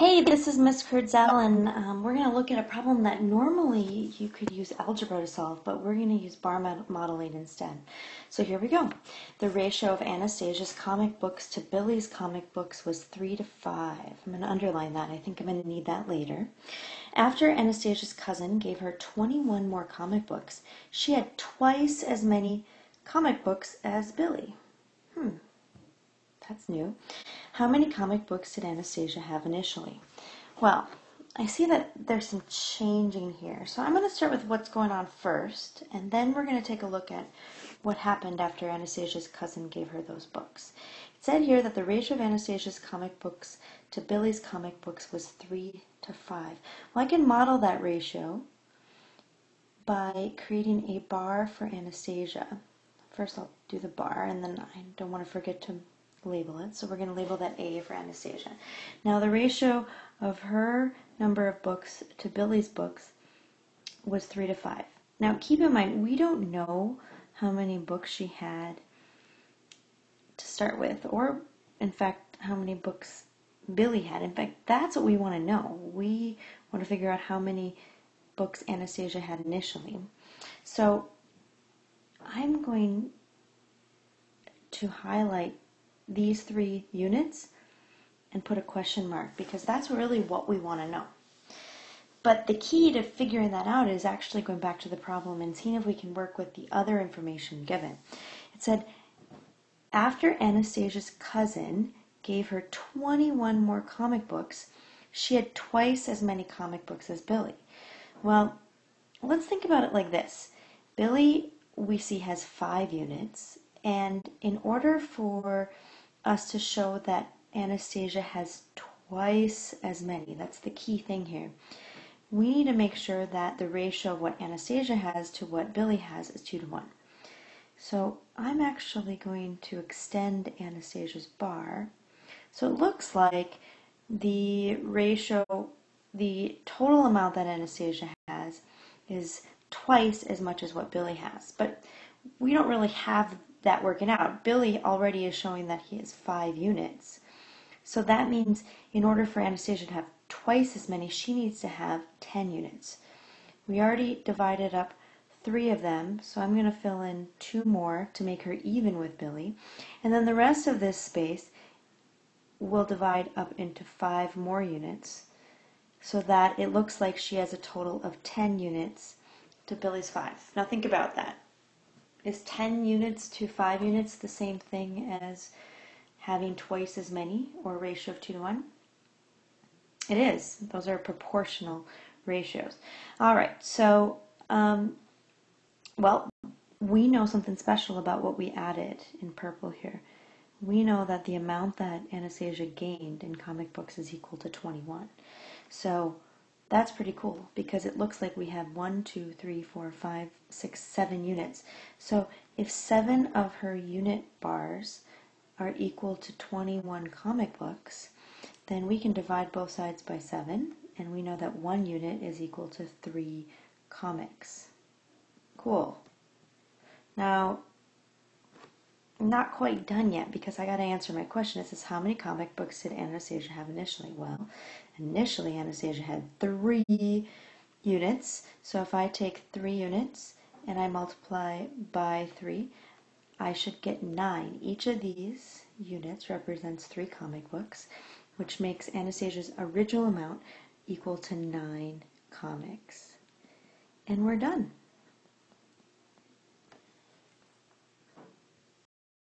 Hey, this is Miss Kurtzel, and um, we're going to look at a problem that normally you could use algebra to solve, but we're going to use bar modeling instead. So here we go. The ratio of Anastasia's comic books to Billy's comic books was 3 to 5. I'm going to underline that. I think I'm going to need that later. After Anastasia's cousin gave her 21 more comic books, she had twice as many comic books as Billy. Hmm, that's new. How many comic books did Anastasia have initially? Well, I see that there's some changing here. So I'm going to start with what's going on first, and then we're going to take a look at what happened after Anastasia's cousin gave her those books. It said here that the ratio of Anastasia's comic books to Billy's comic books was 3 to 5. Well, I can model that ratio by creating a bar for Anastasia. First I'll do the bar, and then I don't want to forget to label it. So we're going to label that A for Anastasia. Now the ratio of her number of books to Billy's books was 3 to 5. Now keep in mind, we don't know how many books she had to start with, or in fact, how many books Billy had. In fact, that's what we want to know. We want to figure out how many books Anastasia had initially. So I'm going to highlight these three units and put a question mark because that's really what we want to know. But the key to figuring that out is actually going back to the problem and seeing if we can work with the other information given. It said, after Anastasia's cousin gave her 21 more comic books, she had twice as many comic books as Billy. Well, let's think about it like this. Billy, we see, has five units, and in order for us to show that Anastasia has twice as many. That's the key thing here. We need to make sure that the ratio of what Anastasia has to what Billy has is 2 to 1. So I'm actually going to extend Anastasia's bar. So it looks like the ratio, the total amount that Anastasia has is twice as much as what Billy has. But we don't really have that working out. Billy already is showing that he has five units. So that means in order for Anastasia to have twice as many, she needs to have 10 units. We already divided up three of them, so I'm going to fill in two more to make her even with Billy. And then the rest of this space will divide up into five more units so that it looks like she has a total of 10 units to Billy's five. Now think about that is 10 units to 5 units the same thing as having twice as many or ratio of 2 to 1? It is. Those are proportional ratios. All right, so, um, well, we know something special about what we added in purple here. We know that the amount that Anastasia gained in comic books is equal to 21. So that's pretty cool because it looks like we have one, two, three, four, five, six, seven units. So if seven of her unit bars are equal to 21 comic books, then we can divide both sides by seven, and we know that one unit is equal to three comics. Cool. Now, not quite done yet because I got to answer my question. It says, how many comic books did Anastasia have initially? Well, initially Anastasia had three units. So if I take three units and I multiply by three, I should get nine. Each of these units represents three comic books, which makes Anastasia's original amount equal to nine comics. And we're done.